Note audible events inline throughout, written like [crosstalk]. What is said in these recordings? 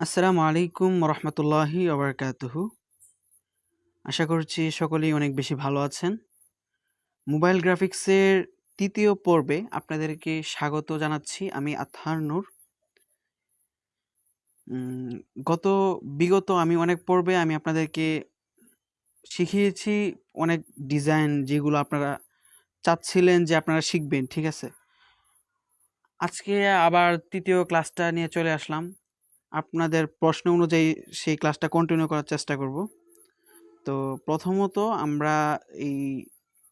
আসসালামু আলাইকুম রহমতুল্লাহি ওবরকাতুহু। আশা করছি সকলেই অনেক বেশি ভালো আছেন। মোবাইল গ্রাফিক্সের তৃতীয় পর্বে আপনাদেরকে স্বাগত জানাচ্ছি আমি আথার নূর। গত, বিগত আমি অনেক পর্বে আমি আপনাদেরকে শিখিয়েছি অনেক ডিজাইন যেগুলো আপনারা চাচ্ছিলেন যে আপনারা শিখবেন, ঠিক আছে? আজকে আবার তৃতীয় ক্লাসটা নিয়ে চলে আসলাম। আপনাদের প্রশ্ন অনুযায়ী সেই ক্লাসটা কন্টিনিউ করার চেষ্টা করব। তো প্রথমত আমরা এই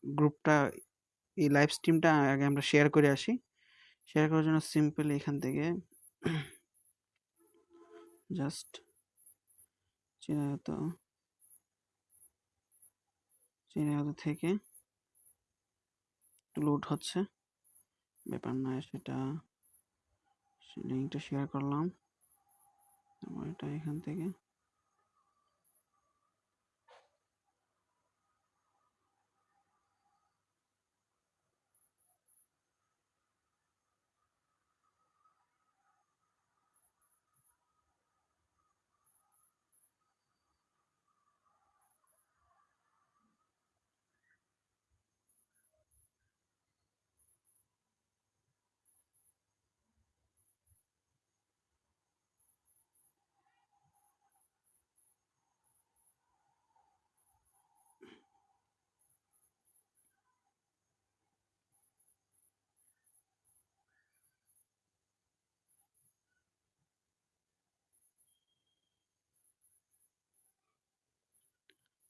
গ্রুপটা, এই লাইভ স্ট্রিমটা আগে আমরা শেয়ার করে আসি। শেয়ার করার জন্য সিম্পল এখান থেকে জাস্ট চিরায়ত চিরায়ত থেকে লোড হচ্ছে। ব্যাপার না, সেটা লিঙ্কটা শেয়ার করলাম। তারপর এটা এখান থেকে।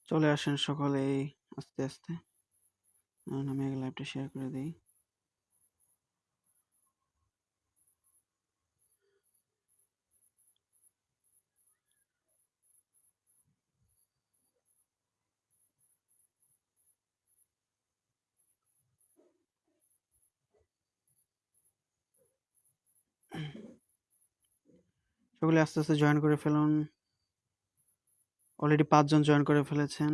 চলে আসেন সকলেই আস্তে আস্তে। আমি আগে লাইভটা শেয়ার করে দিই। সকলে আস্তে আস্তে জয়েন করে ফেলুন। অলরেডি পাঁচজন জয়েন করে ফেলেছেন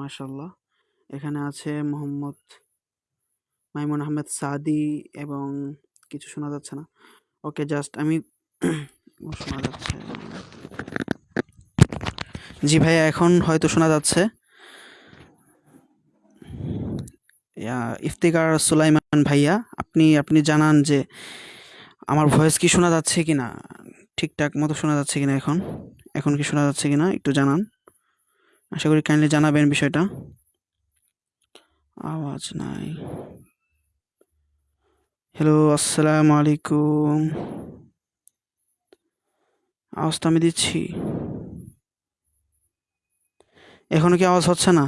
মাশাল্লাহ এখানে আছে মোহাম্মদ মাইমুন আহমেদ সাদি এবং কিছু শোনা যাচ্ছে না। ওকে জাস্ট আমি [coughs] শোনা যাচ্ছে। জি ভাইয়া, এখন হয়তো শোনা যাচ্ছে। ইফতিকার সুলাইমান ভাইয়া, আপনি আপনি জানান যে আমার ভয়েস কি শোনা যাচ্ছে কি না ঠিকঠাক মতো শোনা যাচ্ছে কিনা এখন? এখন কি শোনা যাচ্ছে কিনা? একটু জানান। আশা করি কাইন্ডলি জানাবেন বিষয়টা। আওয়াজ নাই। হ্যালো আসসালামু আলাইকুম। আওয়াজ তো আমি দিচ্ছি। এখনও কি আওয়াজ হচ্ছে না?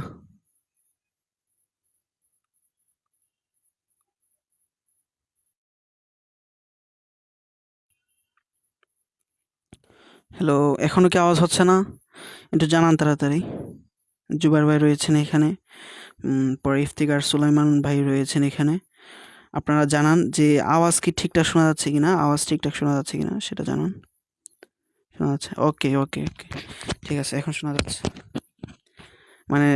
হ্যালো এখনও কি আওয়াজ হচ্ছে না? একটু জানান তাড়াতাড়ি। জুবার ভাই রয়েছেন এখানে। পরে ইফতিকার সুলাইমান ভাই রয়েছেন এখানে। আপনারা জানান যে আওয়াজ কি ঠিকঠাক শোনা যাচ্ছে কিনা, আওয়াজ ঠিকঠাক শোনা যাচ্ছে কিনা সেটা জানান। শোনা যাচ্ছে? ওকে ওকে ওকে। ঠিক আছে, এখন শোনা যাচ্ছে। মানে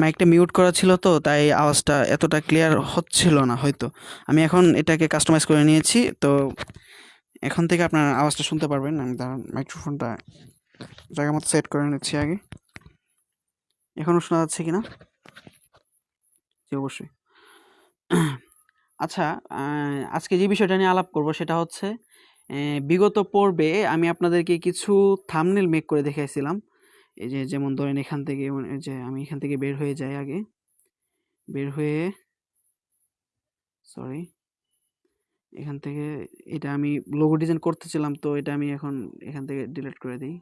মাইকটা মিউট করা ছিল তো, তাই আওয়াজটা এতটা ক্লিয়ার হচ্ছিল না হয়তো। আমি এখন এটাকে কাস্টমাইজ করে নিয়েছি, তো এখন থেকে আপনার আওয়াজটা শুনতে পারবেন। আমি দাঁড়ান, মাইক্রোফোনটা জায়গা মতো সেট করে নিচ্ছি আগে। এখনও শোনা যাচ্ছে কিনা? জি, অবশ্যই। আচ্ছা আজকে যে বিষয়টা নিয়ে আলাপ করব সেটা হচ্ছে বিগত পর্বে আমি আপনাদেরকে কিছু থামনেল মেক করে দেখাইছিলাম। এই যে, যেমন ধরেন এখান থেকে মানে যে, আমি এখান থেকে বের হয়ে যাই আগে। বের হয়ে সরি এখান থেকে এটা আমি লোগো ডিজাইন করতেছিলাম, তো এটা আমি এখন এখান থেকে ডিলিট করে দিই।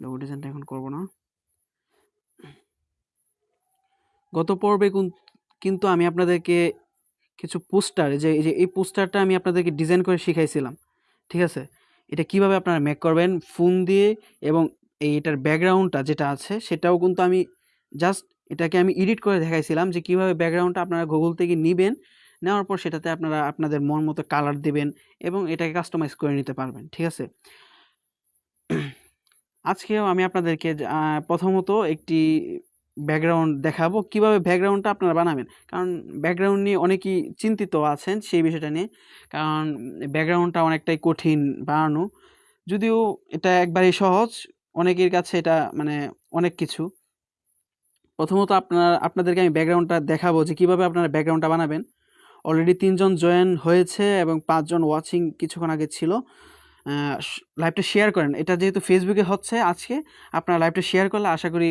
লোগো ডিজাইনটা এখন করব না। গত পর্বে কুন- কিন্তু আমি আপনাদেরকে কিছু পোস্টার, যে এই পোস্টারটা আমি আপনাদেরকে ডিজাইন করে শিখাইছিলাম, ঠিক আছে? এটা কীভাবে আপনারা মেক করবেন ফোন দিয়ে এবং এই এটার ব্যাকগ্রাউন্ডটা যেটা আছে, সেটাও কিন্তু আমি জাস্ট এটাকে আমি এডিট করে দেখাইছিলাম যে কীভাবে ব্যাকগ্রাউন্ডটা আপনারা গুগল থেকে নেবেন, নেওয়ার পর সেটাতে আপনারা আপনাদের মন মতো কালার দেবেন এবং এটাকে কাস্টমাইজ করে নিতে পারবেন, ঠিক আছে? আজকেও আমি আপনাদেরকে প্রথমত একটি ব্যাকগ্রাউন্ড দেখাবো। কীভাবে ব্যাকগ্রাউন্ডটা আপনারা বানাবেন? কারণ ব্যাকগ্রাউন্ড নিয়ে অনেকেই চিন্তিত আছেন সেই বিষয়টা নিয়ে। কারণ ব্যাকগ্রাউন্ডটা অনেকটাই কঠিন বানানো। যদিও এটা একবারেই সহজ, অনেকের কাছে এটা মানে অনেক কিছু। প্রথমত আপনার, আপনাদেরকে আমি ব্যাকগ্রাউন্ডটা দেখাবো যে কীভাবে আপনারা ব্যাকগ্রাউন্ডটা বানাবেন। অলরেডি তিনজন জয়েন হয়েছে এবং পাঁচজন ওয়াচিং কিছুক্ষণ আগে ছিল। লাইভটা শেয়ার করেন। এটা যেহেতু ফেসবুকে হচ্ছে আজকে, আপনারা লাইভটা শেয়ার করলে আশা করি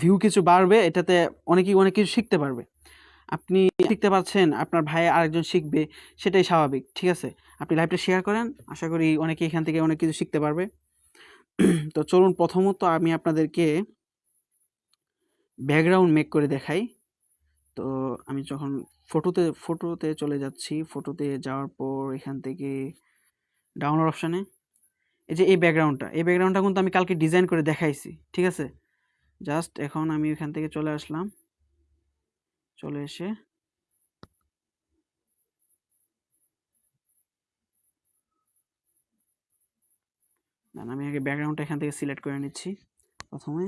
ভিউ কিছু বাড়বে। এটাতে অনেকেই অনেক কিছু শিখতে পারবে। আপনি শিখতে পারছেন, আপনার ভাই আরেকজন শিখবে, সেটাই স্বাভাবিক, ঠিক আছে? আপনি লাইভটা শেয়ার করেন, আশা করি অনেকে এখান থেকে অনেক কিছু শিখতে পারবে। তো চলুন, প্রথমত আমি আপনাদেরকে ব্যাকগ্রাউন্ড মেক করে দেখাই। তো আমি যখন ফটোতে ফটোতে চলে যাচ্ছি ফটোতে যাওয়ার পর এখান থেকে ডাউনলোড অপশানে এই যে এই ব্যাকগ্রাউন্ডটা এই ব্যাকগ্রাউন্ডটা কিন্তু আমি কালকে ডিজাইন করে দেখাইছি, ঠিক আছে? জাস্ট এখন আমি এখান থেকে চলে আসলাম। চলে এসে আমি আগে ব্যাকগ্রাউন্ডটা এখান থেকে সিলেক্ট করে নিচ্ছি প্রথমে।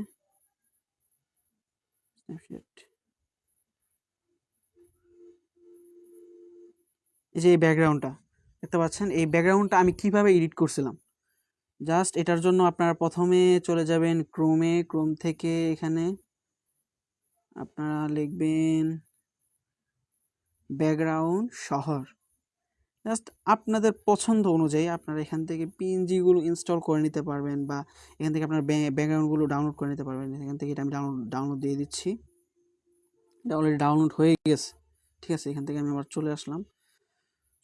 এই যে এই ব্যাকগ্রাউন্ডটা দেখতে পাচ্ছেন, এই ব্যাকগ্রাউন্ডটা আমি কীভাবে এডিট করছিলাম? জাস্ট এটার জন্য আপনারা প্রথমে চলে যাবেন ক্রোমে, ক্রোম থেকে এখানে আপনারা লিখবেন ব্যাকগ্রাউন্ড শহর। জাস্ট আপনাদের পছন্দ অনুযায়ী আপনারা এখান থেকে পিএনজিগুলো ইনস্টল করে নিতে পারবেন বা এখান থেকে আপনার ব্যাকগ্রাউন্ডগুলো ডাউনলোড করে নিতে পারবেন। এখান থেকে এটা আমি ডাউনলোড ডাউনলোড দিয়ে দিচ্ছি। এটা অলরেডি ডাউনলোড হয়ে গেছে। ঠিক আছে, এখান থেকে আমি আবার চলে আসলাম।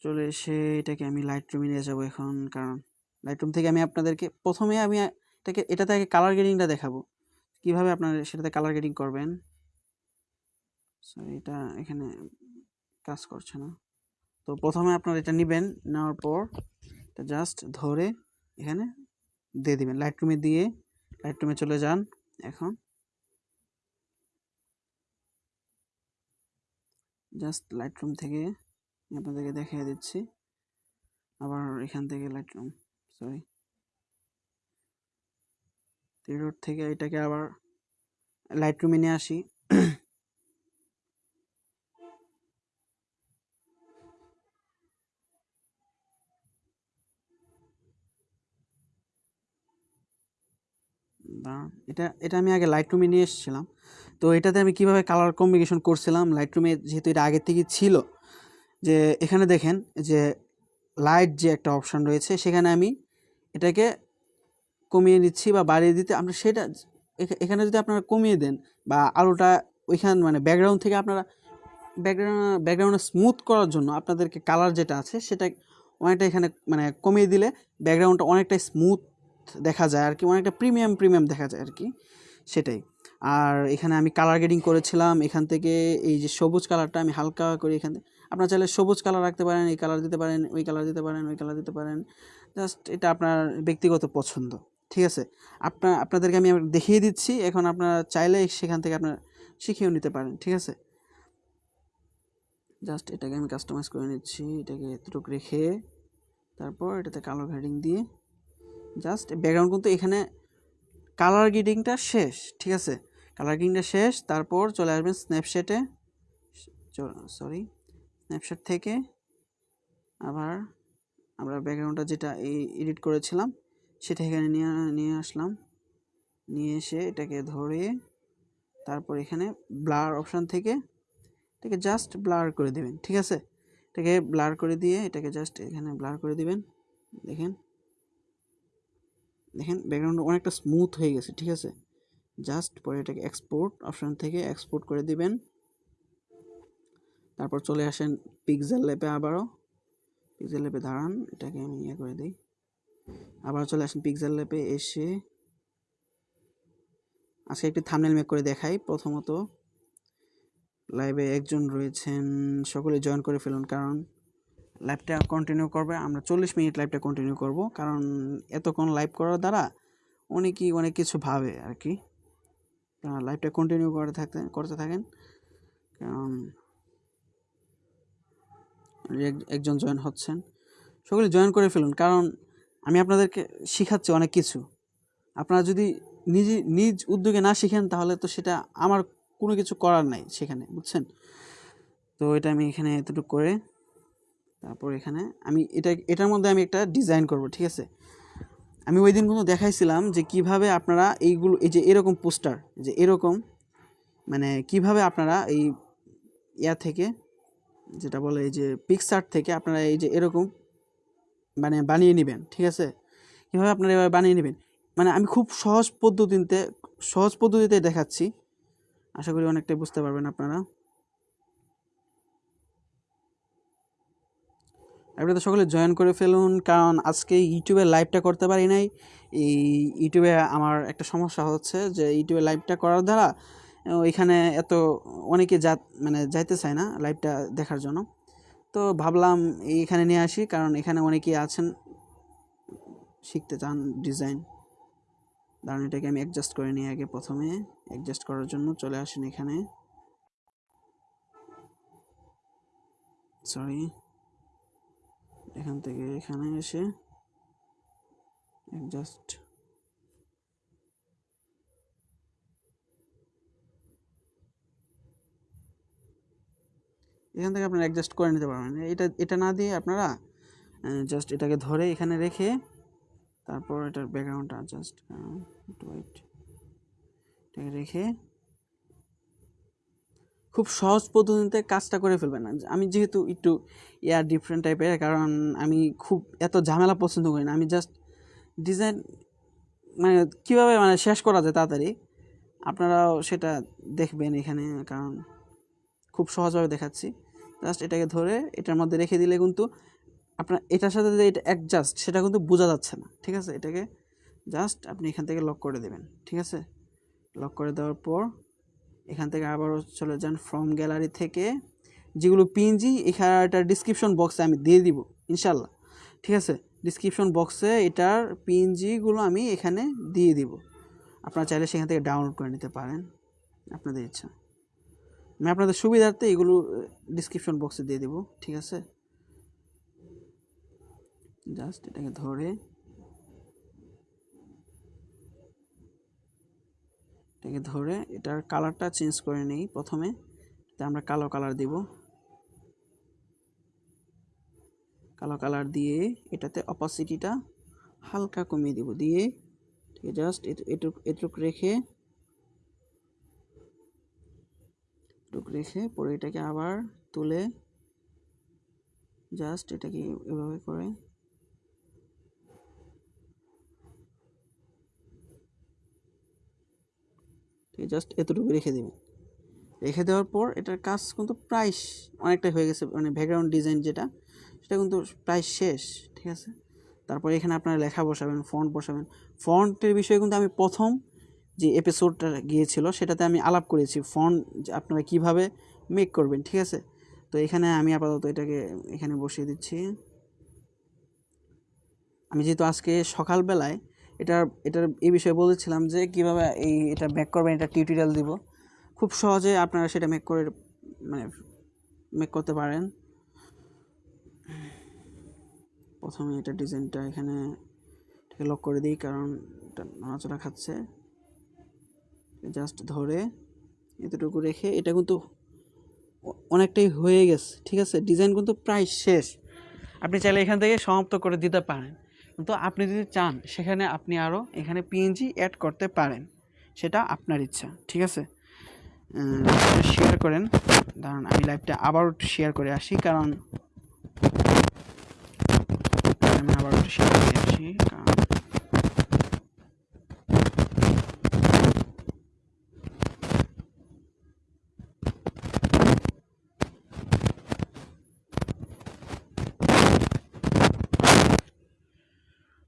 চলে এসে এটাকে আমি লাইট রুমে নিয়ে যাব এখন, কারণ লাইট রুম থেকে আমি আপনাদেরকে প্রথমে আমি এটাকে, এটাতে আগে কালার গ্রেডিংটা দেখাবো। কীভাবে আপনারা সেটাতে কালার গ্রেডিং করবেন? এটা এখানে কাজ করছে না। তো প্রথমে আপনারা এটা নেবেন, নেওয়ার পর এটা জাস্ট ধরে এখানে দিয়ে দিবেন। লাইট রুমে দিয়ে লাইট রুমে চলে যান এখন। জাস্ট লাইট রুম থেকে আপনাদেরকে দেখিয়ে দিচ্ছি। আবার এখান থেকে লাইট রুম সরি রোড থেকে এটাকে আবার লাইট রুমে নিয়ে আসি। এটা এটা আমি আগে লাইট রুমে নিয়ে এসেছিলাম। তো এটাতে আমি কীভাবে কালার কম্বিনেশন করছিলাম? লাইট রুমে যেহেতু এটা আগে থেকে ছিল যে এখানে দেখেন যে লাইট যে একটা অপশান রয়েছে, সেখানে আমি এটাকে কমিয়ে দিচ্ছি বা বাড়িয়ে দিতে আপনার সেটা এখানে যদি আপনারা কমিয়ে দেন বা আলোটা ওইখান মানে ব্যাকগ্রাউন্ড থেকে আপনারা ব্যাকগ্রাউন্ড ব্যাকগ্রাউন্ডে স্মুথ করার জন্য আপনাদেরকে কালার যেটা আছে, সেটা অনেকটা এখানে মানে কমিয়ে দিলে ব্যাকগ্রাউন্ডটা অনেকটাই স্মুথ দেখা যায় আর কি, অনেকটা প্রিমিয়াম প্রিমিয়াম দেখা যায় আর কি, সেটাই। আর এখানে আমি কালার গ্রেডিং করেছিলাম। এখান থেকে এই যে সবুজ কালারটা আমি হালকা করে এখান আপনার চাইলে সবুজ কালার রাখতে পারেন, এই কালার দিতে পারেন, ওই কালার দিতে পারেন, ওই কালার দিতে পারেন। জাস্ট এটা আপনার ব্যক্তিগত পছন্দ, ঠিক আছে? আপনার আপনাদেরকে আমি দেখিয়ে দিচ্ছি। এখন আপনারা চাইলে সেখান থেকে আপনার শিখেও নিতে পারেন, ঠিক আছে? জাস্ট এটাকে আমি কাস্টমাইজ করে নিচ্ছি। এটাকে এতটুকু রেখে তারপর এটাতে কালো গ্রেডিং দিয়ে জাস্ট ব্যাকগ্রাউন্ড কিন্তু এখানে কালার গ্রেডিংটা শেষ, ঠিক আছে? কালার গ্রেডিংটা শেষ, তারপর চলে আসবেন স্ন্যাপচ্যাটে সরি স্ন্যাপচ্যাট থেকে আবার আমরা ব্যাকগ্রাউন্ডটা যেটা এই এডিট করেছিলাম, সেটা এখানে নিয়ে নিয়ে আসলাম। নিয়ে এসে এটাকে ধরে তারপর এখানে ব্লার অপশান থেকে এটাকে জাস্ট ব্লার করে দেবেন, ঠিক আছে? এটাকে ব্লার করে দিয়ে এটাকে জাস্ট এখানে ব্লার করে দিবেন, দেখেন। দেখেন, ব্যাকগ্রাউন্ড অনেকটা স্মুথ হয়ে গেছে, ঠিক আছে? জাস্ট পরে এটাকে এক্সপোর্ট অপশান থেকে এক্সপোর্ট করে দিবেন। তারপর চলে আসেন পিকজেল ল্যাপে আবারও। পিকজেল ল্যাপে দাঁড়ান, এটাকে আমি ইয়ে করে দিই। আবার চলে আসেন পিকজেল ল্যাপে এসে। আজকে একটি থামনেল মেক করে দেখাই। প্রথমত লাইভে একজন রয়েছেন, সকলে জয়েন করে ফেলুন, কারণ লাইভটা কন্টিনিউ করবে। আমরা চল্লিশ মিনিট লাইভটা কন্টিনিউ করব, কারণ এতক্ষণ লাইভ করার দ্বারা অনেকেই অনেক কিছু ভাবে আর কি। লাইভটা কন্টিনিউ করে থাকতে, করতে থাকেন। কারণ একজন জয়েন হচ্ছেন। সকলে জয়েন করে ফেলুন। কারণ আমি আপনাদেরকে শিখাচ্ছি অনেক কিছু। আপনারা যদি নিজে, নিজ উদ্যোগে না শিখেন, তাহলে তো সেটা আমার কোনো কিছু করার নাই সেখানে, বুঝছেন? তো এটা আমি এখানে এতটুকু করে, তারপর এখানে আমি এটা, এটার মধ্যে আমি একটা ডিজাইন করব, ঠিক আছে? আমি ওই দিন কিন্তু দেখাইছিলাম যে কীভাবে আপনারা এইগুলো, এই যে এরকম পোস্টার যে এরকম মানে কীভাবে আপনারা এই ইয়া থেকে, যেটা বলে এই যে পিকচার থেকে আপনারা এই যে এরকম মানে বানিয়ে নেবেন, ঠিক আছে? কীভাবে আপনারা এভাবে বানিয়ে নেবেন? মানে আমি খুব সহজ পদ্ধতিতে সহজ পদ্ধতিতে দেখাচ্ছি। আশা করি অনেকটাই বুঝতে পারবেন আপনারা। আপনারা সকলে জয়েন করে ফেলুন, কারণ আজকে ইউটিউবে লাইভটা করতে পারি নাই। এই ইউটিউবে আমার একটা সমস্যা হচ্ছে যে ইউটিউবে লাইভটা করার দ্বারা ওইখানে এত অনেকে যা মানে যাইতে চায় না লাইভটা দেখার জন্য। তো ভাবলাম এইখানে নিয়ে আসি, কারণ এখানে অনেকেই আছেন, শিখতে চান ডিজাইন দাঁড়ান এটাকে আমি অ্যাডজাস্ট করে নিই আগে প্রথমে অ্যাডজাস্ট করার জন্য চলে আসেন এখানে। সরি এখান থেকে এখানে এসে অ্যাডজাস্ট এখান থেকে আপনারা অ্যাডজাস্ট করে নিতে পারবেন। এটা এটা না দিয়ে আপনারা জাস্ট এটাকে ধরে এখানে রেখে তারপর এটার ব্যাকগ্রাউন্ডটা জাস্ট একটু এটাকে রেখে খুব সহজ পদ্ধতিতে কাজটা করে ফেলবেন আমি যেহেতু একটু ইয়া ডিফারেন্ট টাইপের কারণ আমি খুব এত ঝামেলা পছন্দ করি না। আমি জাস্ট ডিজাইন মানে কীভাবে মানে শেষ করা যায় তাড়াতাড়ি, আপনারাও সেটা দেখবেন এখানে, কারণ খুব সহজভাবে দেখাচ্ছি। জাস্ট এটাকে ধরে এটার মধ্যে রেখে দিলে কিন্তু আপনার এটার সাথে যে এটা অ্যাডজাস্ট সেটা কিন্তু বোঝা যাচ্ছে না, ঠিক আছে? এটাকে জাস্ট আপনি এখান থেকে লক করে দেবেন, ঠিক আছে? লক করে দেওয়ার পর এখান থেকে আবারও চলে যান ফ্রম গ্যালারি থেকে। যেগুলো পিএনজি এখানে একটা ডিসক্রিপশন বক্সে আমি দিয়ে দিব, ইনশাল্লাহ। ঠিক আছে? ডিসক্রিপশন বক্সে এটার পিএনজিগুলো আমি এখানে দিয়ে দিব। আপনারা চাইলে সেখান থেকে ডাউনলোড করে নিতে পারেন, আপনাদের ইচ্ছা। আমি আপনাদের সুবিধার্থে এগুলো ডিসক্রিপশন বক্সে দিয়ে দেবো, ঠিক আছে? জাস্ট এটাকে ধরে এটাকে ধরে এটার কালারটা চেঞ্জ করে নিই প্রথমে। আমরা কালো কালার দিব। কালো কালার দিয়ে এটাতে অপাসিটিটা হালকা কমিয়ে দিব। দিয়ে জাস্ট এটুক এটুক রেখে এটুক রেখে পরে এটাকে আবার তুলে জাস্ট এটাকে এভাবে করে জাস্ট এতটুকু রেখে দেবেন রেখে দেওয়ার পর এটার কাজ কিন্তু প্রায় অনেকটাই হয়ে গেছে মানে ব্যাকগ্রাউন্ড ডিজাইন যেটা, সেটা কিন্তু প্রায় শেষ, ঠিক আছে? তারপরে এখানে আপনারা লেখা বসাবেন ফন্ট বসাবেন। ফন্টের বিষয়ে কিন্তু আমি প্রথম যে এপিসোডটা গিয়েছিল, সেটাতে আমি আলাপ করেছি ফন্ট আপনারা কীভাবে মেক করবেন, ঠিক আছে? তো এখানে আমি আপাতত এটাকে এখানে বসিয়ে দিচ্ছি। আমি যেহেতু আজকে সকালবেলায় এটার এটার এই বিষয়ে বলেছিলাম যে কীভাবে এই এটা মেক করবেন, এটা টিউটোরিয়াল দিব। খুব সহজে আপনারা সেটা মেক করে মানে মেক করতে পারেন। প্রথমে এটা ডিজাইনটা এখানে লক করে দিই, কারণ এটা নড়াচড়া খাচ্ছে। জাস্ট ধরে এতটুকু রেখে, এটা কিন্তু অনেকটাই হয়ে গেছে, ঠিক আছে? ডিজাইন কিন্তু প্রায় শেষ। আপনি চাইলে এখান থেকে সমাপ্ত করে দিতে পারেন। কিন্তু আপনি যদি চান, সেখানে আপনি আরও এখানে পিএনজি অ্যাড করতে পারেন। সেটা আপনার ইচ্ছা, ঠিক আছে? শেয়ার করেন। দাঁড়ান, আমি লাইভটা আবার শেয়ার করে আসি, কারণ আবার শেয়ার করে আসি, কারণ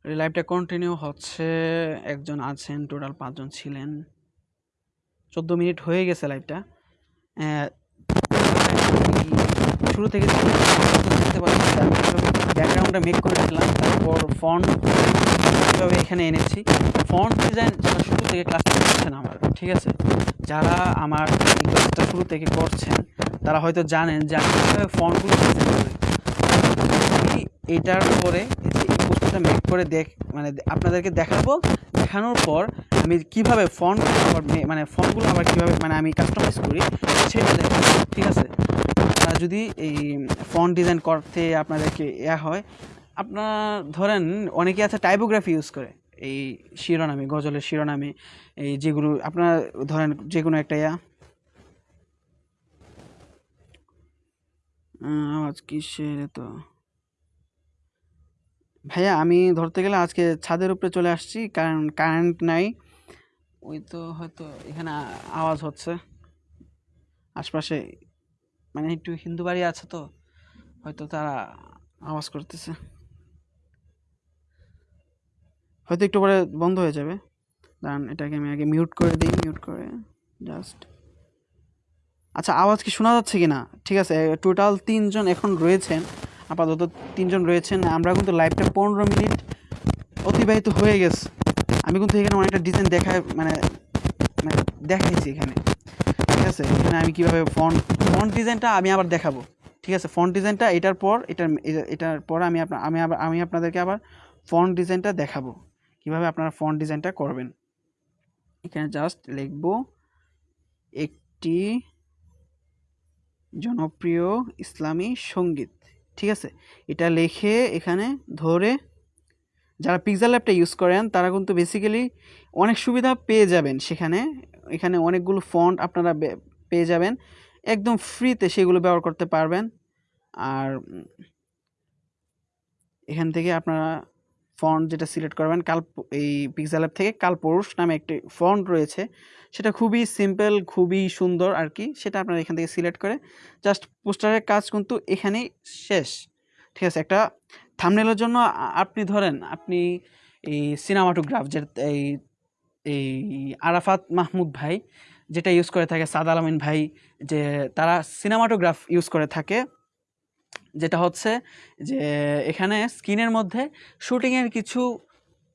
লাইভটা কন্টিনিউ হচ্ছে একজন আছেন টোটাল পাঁচজন ছিলেন। চোদ্দ মিনিট হয়ে গেছে লাইভটা শুরু থেকে ব্যাকগ্রাউন্ডটা মেক করে দিলাম, তারপর ফন্ট কীভাবে এখানে এনেছি। ফন্ট ডিজাইন যারা শুরু থেকে ক্লাসটা করছেন আমার, ঠিক আছে? যারা আমার ক্লাসটা শুরু থেকে করছেন, তারা হয়তো জানেন যে আমি ফন্টগুলো এটার পরে পোস্টারটা মেক করে দেখ মানে আপনাদেরকে দেখাবো। দেখানোর পর আমি কীভাবে ফন্ট মানে ফন্টগুলো আবার কীভাবে মানে আমি কাস্টমাইজ করি, সেটা দেখাবো, ঠিক আছে? যদি এই ফন্ট ডিজাইন করতে আপনাদেরকে ইয়া হয়, আপনার ধরেন অনেকে আছে টাইপোগ্রাফি ইউজ করে, এই শিরোনামে, গজলের শিরোনামে, এই যেগুলো, আপনার ধরেন যে কোনো একটা ইয়া। আওয়াজ কিসের তো ভাইয়া, আমি ধরতে গেলে আজকে ছাদের উপরে চলে আসছি, কারণ কারেন্ট নাই। ওই তো হয়তো এখানে আওয়াজ হচ্ছে। আশপাশে মানে একটু হিন্দু বাড়ি আছে তো, হয়তো তারা আওয়াজ করতেছে। হয়তো একটু পরে বন্ধ হয়ে যাবে। দাঁড়ান, এটাকে আমি আগে মিউট করে দিই মিউট করে জাস্ট আচ্ছা আওয়াজ কি শোনা যাচ্ছে কি না ঠিক আছে টোটাল তিনজন এখন রয়েছেন। আপাতত তিনজন রয়েছেন। আমরা কিন্তু লাইভটা পনেরো মিনিট অতিবাহিত হয়ে গেছে। আমি কিন্তু এখানে অনেকটা ডিজাইন দেখায় মানে মানে দেখাইছি এখানে। ঠিক আছে? এখানে আমি কীভাবে ফন্ট ফন্ট ডিজাইনটা আমি আবার দেখাবো। ঠিক আছে? ফন্ট ডিজাইনটা এটার পর, এটার এটা- এটার পর আমি আপনার আমি আবার, আমি আপনাদেরকে আবার ফন্ট ডিজাইনটা দেখাবো। কীভাবে আপনারা ফন্ট ডিজাইনটা করবেন। এখানে জাস্ট লিখব, একটি জনপ্রিয় ইসলামী সংগীত। ঠিক আছে? এটা লিখে এখানে ধরে যারা পিক্সেল ল্যাপটা ইউজ করেন, তারা কিন্তু বেসিক্যালি অনেক সুবিধা পেয়ে যাবেন সেখানে। এখানে অনেকগুলো ফন্ট আপনারা পেয়ে যাবেন। একদম ফ্রিতে সেগুলো ব্যবহার করতে পারবেন। আর এখান থেকে আপনারা ফন্ট যেটা সিলেক্ট করবেন, কাল এই পিক্সেল ল্যাব থেকে কালপুরুষ নামে একটি ফন্ট রয়েছে। সেটা খুবই সিম্পল খুবই সুন্দর আর কি, সেটা আপনারা এখান থেকে সিলেক্ট করে জাস্ট পোস্টারের কাজ কিন্তু এখানেই শেষ। ঠিক আছে, একটা থামনেলের জন্য আপনি ধরেন আপনি এই সিনেমাটোগ্রাফ যে, এই এই আরাফাত মাহমুদ ভাই যেটা ইউজ করে থাকে, সাদ আলমিন ভাই যে তারা সিনেমাটোগ্রাফ ইউজ করে থাকে যেটা হচ্ছে যে এখানে স্ক্রিনের মধ্যে শুটিংয়ের কিছু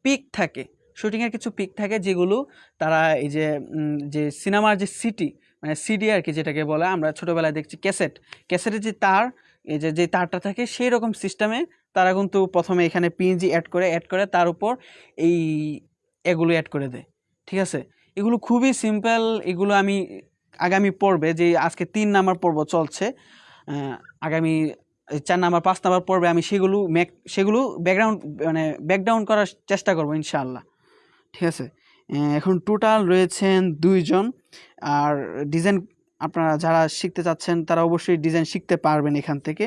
পিক থাকে। শুটিংয়ের কিছু পিক থাকে যেগুলো তারা এই যে যে সিনেমার যে সিটি মানে সিডি আর কি যেটাকে বলে, আমরা ছোটোবেলায় দেখছি ক্যাসেট। ক্যাসেটের যে তার, এই যে যে তারটা থাকে সেই রকম সিস্টেমে তারা কিন্তু প্রথমে এখানে পিএনজি অ্যাড করে অ্যাড করে তার উপর এই এগুলো অ্যাড করে দেয়। ঠিক আছে? এগুলো খুবই সিম্পল এগুলো আমি আগামী পর্বে, যে আজকে তিন নাম্বার পর্ব চলছে আগামী চার নাম্বার, পাঁচ নাম্বার পর্বে আমি সেগুলো মেক সেগুলো ব্যাকগ্রাউন্ড মানে ব্যাকডাউন করার চেষ্টা করব, ইনশাআল্লাহ। ঠিক আছে? এখন টোটাল রয়েছেন দুইজন। আর ডিজাইন আপনারা যারা শিখতে চাচ্ছেন, তারা অবশ্যই ডিজাইন শিখতে পারবেন এখান থেকে।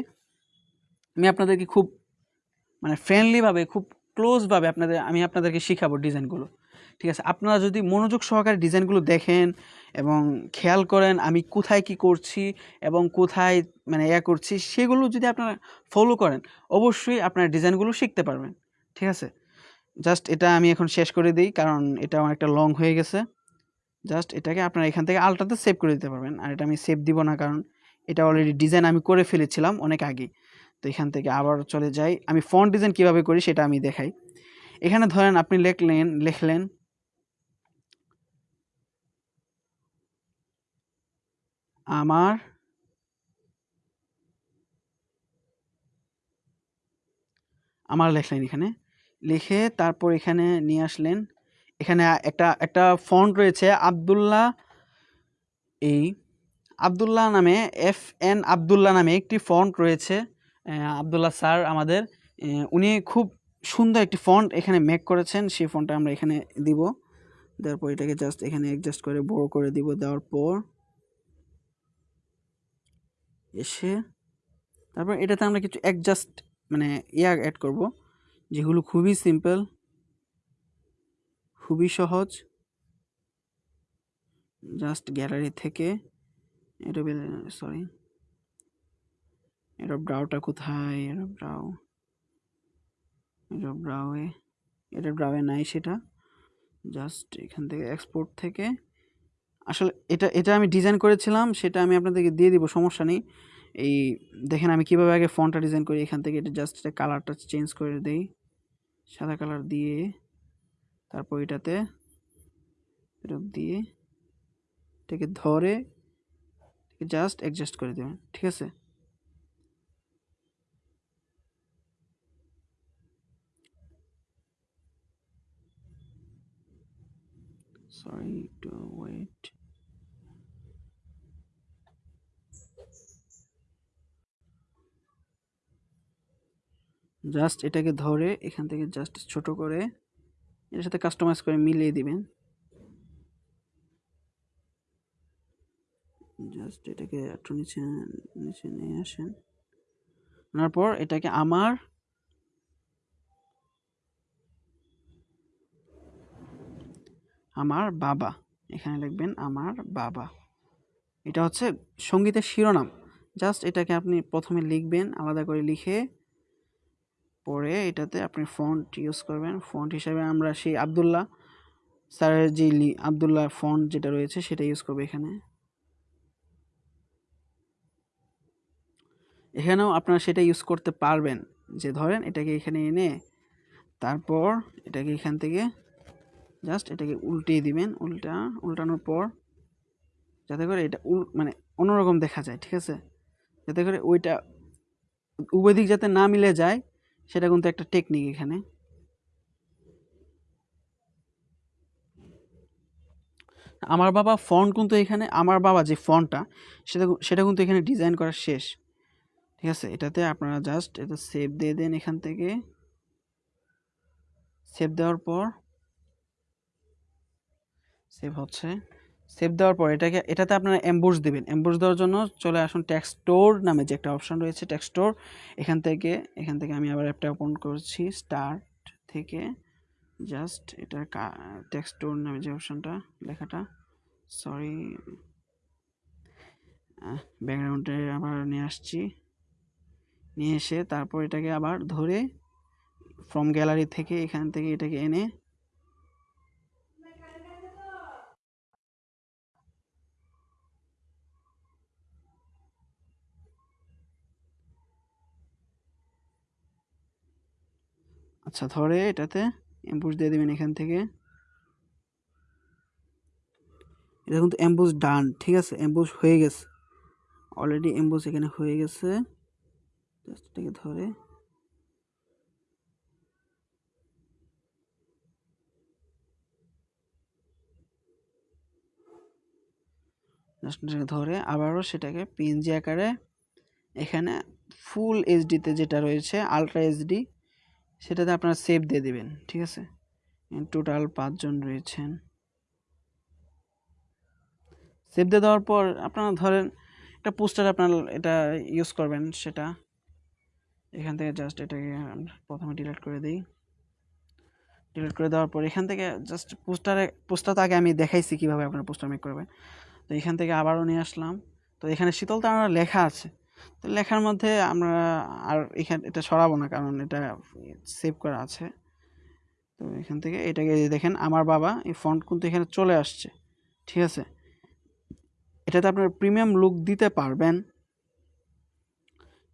আমি আপনাদেরকে খুব মানে ফ্রেন্ডলিভাবে খুব ক্লোজভাবে আপনাদের, আমি আপনাদেরকে শিখাবো ডিজাইনগুলো ঠিক আছে? আপনারা যদি মনোযোগ সহকারে ডিজাইনগুলো দেখেন এবং খেয়াল করেন আমি কোথায় কি করছি এবং কোথায় মানে ইয়া করছি, সেগুলো যদি আপনারা ফলো করেন, অবশ্যই আপনার ডিজাইনগুলো শিখতে পারবেন। ঠিক আছে? জাস্ট এটা আমি এখন শেষ করে দিই, কারণ এটা অনেকটা লং হয়ে গেছে। জাস্ট এটাকে আপনারা এখান থেকে আলটাতে সেভ করে দিতে পারবেন। আর এটা আমি সেভ দিব না, কারণ এটা অলরেডি ডিজাইন আমি করে ফেলেছিলাম অনেক আগে। তো এখান থেকে আবার চলে যাই। আমি ফন্ট ডিজাইন কীভাবে করি সেটা আমি দেখাই। এখানে ধরেন আপনি লেখলেন, লিখলেন আমার আমার লেখলেন এখানে। লিখে তারপর এখানে নিয়ে আসলেন। এখানে একটা একটা ফন্ট রয়েছে আবদুল্লাহ এই, আবদুল্লাহ নামে এফ এন আবদুল্লাহ নামে একটি ফন্ট রয়েছে। আবদুল্লাহ স্যার আমাদের উনি খুব সুন্দর একটি ফন্ট এখানে মেক করেছেন। সেই ফন্টটা আমরা এখানে দিব। দেওয়ার পর এটাকে জাস্ট এখানে অ্যাডজাস্ট করে বড় করে দিব দেওয়ার পর। এসে তারপর এটাতে আমরা কিছু অ্যাডজাস্ট মানে ইয়া অ্যাড করব যেগুলো খুবই সিম্পল খুবই সহজ। জাস্ট গ্যালারি থেকে এটা সরি এটা ব্রাউটা কোথায়? এটা ব্রাউ এটা ব্রাউয়ে এটা ব্রাউয়ে নাই সেটা। জাস্ট এখান থেকে এক্সপোর্ট থেকে আসলে এটা এটা আমি ডিজাইন করেছিলাম, সেটা আমি আপনাদেরকে দিয়ে দিব, সমস্যা নেই। এই দেখেন আমি কীভাবে আগে ফোনটা ডিজাইন করি, এখান থেকে এটা জাস্ট এটা কালারটা চেঞ্জ করে দেই। সাদা কালার দিয়ে, তারপর এটাতে এরকম দিয়ে, এটাকে ধরে জাস্ট অ্যাডজাস্ট করে দেবেন, ঠিক আছে? সরি টু ওয়েট জাস্ট এটাকে ধরে এখান থেকে জাস্ট ছোট করে এটার সাথে কাস্টমাইজ করে মিলিয়ে দিবেন। জাস্ট এটাকে একটু নিচে নিচে নিয়ে আসেন। আনার পর এটাকে আমার আমার বাবা। এখানে লিখবেন, আমার বাবা। এটা হচ্ছে সঙ্গীতের শিরোনাম। জাস্ট এটাকে আপনি প্রথমে লিখবেন, আলাদা করে লিখে পরে এটাতে আপনি ফন্ট ইউজ করবেন। ফন্ট হিসাবে আমরা সেই আবদুল্লাহ স্যারের যে আবদুল্লাহ ফন্ট যেটা রয়েছে সেটা ইউজ করব এখানে। এখানেও আপনারা সেটা ইউজ করতে পারবেন। যে ধরেন এটাকে এখানে এনে তারপর এটাকে এখান থেকে জাস্ট এটাকে উল্টিয়ে দিবেন, উল্টা, উল্টানোর পর যাতে করে এটা উল মানে অন্যরকম দেখা যায়, ঠিক আছে? যাতে করে ওইটা উভয় দিক যাতে না মিলে যায়, সেটা কিন্তু একটা টেকনিক এখানে। আমার বাবা ফন্ট কিন্তু এখানে, আমার বাবা যে ফন্টটা সেটা সেটা কিন্তু এখানে ডিজাইন করা শেষ। ঠিক আছে? এটাতে আপনারা জাস্ট এটা সেভ দিয়ে দেন এখান থেকে। সেভ দেওয়ার পর সেভ হচ্ছে। সেভ দেওয়ার পর এটাকে, এটাতে আপনারা এম্বোস দেবেন। এম্বোস দেওয়ার জন্য চলে আসুন টেক্সটোর নামে যে একটা অপশন রয়েছে টেক্সটোর এখান থেকে এখান থেকে আমি আবার অ্যাপটা ওপেন করছি। স্টার্ট থেকে জাস্ট এটা টেক্সটোর নামে যে অপশানটা লেখাটা। সরি ব্যাকগ্রাউন্ডে আবার নিয়ে আসছি। নিয়ে এসে তারপর এটাকে আবার ধরে ফ্রম গ্যালারি থেকে এখান থেকে এটাকে এনে আচ্ছা ধরে এটাতে এম্বুস দিয়ে দেবেন এখান থেকে। এটা কিন্তু এম্বুস ডান ঠিক আছে? এম্বুস হয়ে গেছে। অলরেডি এম্বুস এখানে হয়ে গেছে। এটাকে ধরে। ধরে, আবারও সেটাকে পিএনজি আকারে এখানে ফুল এইচডিতে যেটা রয়েছে আলট্রা এইচডি সেটাতে আপনারা সেভ দিয়ে দেবেন, ঠিক আছে? টোটাল পাঁচজন রয়েছেন। সেভ দিয়ে দেওয়ার পর আপনারা ধরেন একটা পোস্টার আপনার এটা ইউজ করবেন সেটা। এখান থেকে জাস্ট এটাকে প্রথমে ডিলিট করে দিই। ডিলিট করে দেওয়ার পর এখান থেকে জাস্ট পোস্টারে পোস্টার তো আগে আমি দেখাইছি কীভাবে আপনারা পোস্টার মেক করবেন। তো এখান থেকে আবারও নিয়ে আসলাম। তো এখানে শীতল তারা লেখা আছে। তো লেখার মধ্যে আমরা আর এখানে, এটা সরাবো না কারণ এটা সেভ করা আছে। তো এখান থেকে এটাকে দেখেন, আমার বাবা এই ফন্ট কিন্তু এখানে চলে আসছে, ঠিক আছে? এটাতে আপনার প্রিমিয়াম লুক দিতে পারবেন।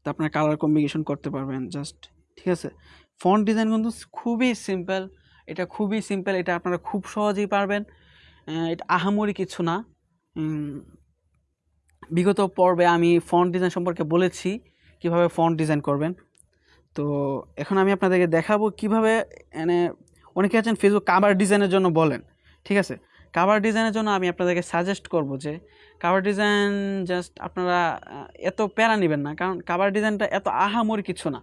তো আপনার কালার কম্বিনেশন করতে পারবেন জাস্ট ঠিক আছে? ফন্ট ডিজাইন কিন্তু খুবই সিম্পল এটা খুবই সিম্পল এটা আপনারা খুব সহজেই পারবেন। এটা আহামরি কিছু না। বিগত পর্বে আমি ফন্ট ডিজাইন সম্পর্কে বলেছি, কীভাবে ফন্ট ডিজাইন করবেন। তো এখন আমি আপনাদেরকে দেখাবো কীভাবে মানে অনেকে আছেন ফেসবুক কাভার ডিজাইনের জন্য বলেন, ঠিক আছে? কাভার ডিজাইনের জন্য আমি আপনাদেরকে সাজেস্ট করব যে কাভার ডিজাইন জাস্ট আপনারা এত প্যারা নেবেন না, কারণ কাভার ডিজাইনটা এত আহামরি কিছু না।